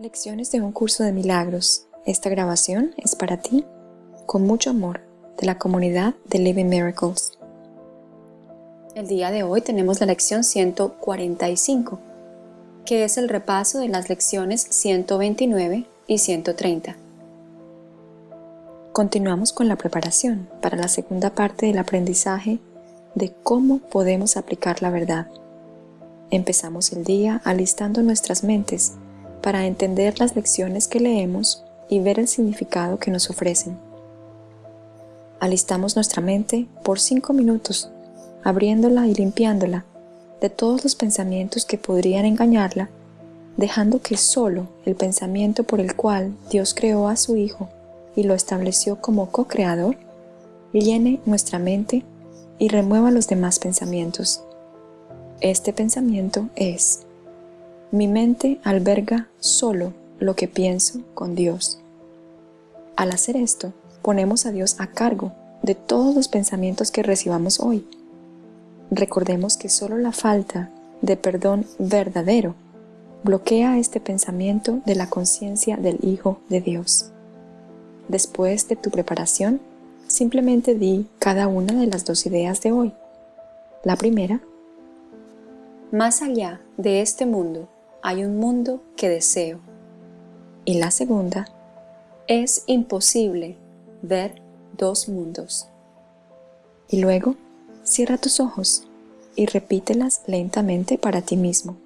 Lecciones de un curso de milagros. Esta grabación es para ti, con mucho amor, de la comunidad de Living Miracles. El día de hoy tenemos la lección 145, que es el repaso de las lecciones 129 y 130. Continuamos con la preparación para la segunda parte del aprendizaje de cómo podemos aplicar la verdad. Empezamos el día alistando nuestras mentes para entender las lecciones que leemos y ver el significado que nos ofrecen. Alistamos nuestra mente por cinco minutos, abriéndola y limpiándola de todos los pensamientos que podrían engañarla, dejando que solo el pensamiento por el cual Dios creó a su Hijo y lo estableció como co-creador, llene nuestra mente y remueva los demás pensamientos. Este pensamiento es mi mente alberga solo lo que pienso con Dios. Al hacer esto, ponemos a Dios a cargo de todos los pensamientos que recibamos hoy. Recordemos que solo la falta de perdón verdadero bloquea este pensamiento de la conciencia del Hijo de Dios. Después de tu preparación, simplemente di cada una de las dos ideas de hoy. La primera, más allá de este mundo hay un mundo que deseo. Y la segunda, es imposible ver dos mundos. Y luego, cierra tus ojos y repítelas lentamente para ti mismo.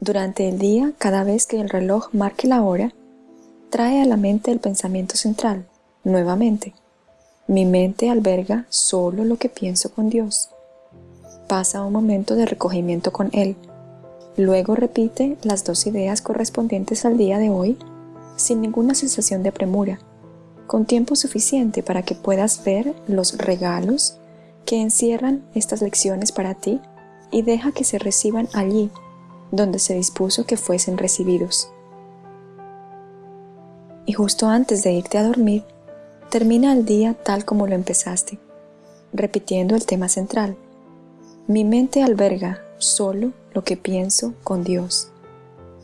Durante el día, cada vez que el reloj marque la hora, trae a la mente el pensamiento central, nuevamente. Mi mente alberga solo lo que pienso con Dios. Pasa un momento de recogimiento con Él Luego repite las dos ideas correspondientes al día de hoy sin ninguna sensación de premura, con tiempo suficiente para que puedas ver los regalos que encierran estas lecciones para ti y deja que se reciban allí donde se dispuso que fuesen recibidos. Y justo antes de irte a dormir, termina el día tal como lo empezaste, repitiendo el tema central. Mi mente alberga solo lo que pienso con Dios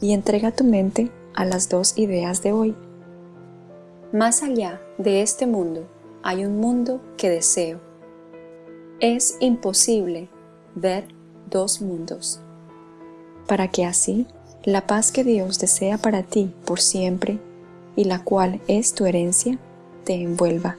y entrega tu mente a las dos ideas de hoy. Más allá de este mundo hay un mundo que deseo. Es imposible ver dos mundos. Para que así la paz que Dios desea para ti por siempre y la cual es tu herencia, te envuelva.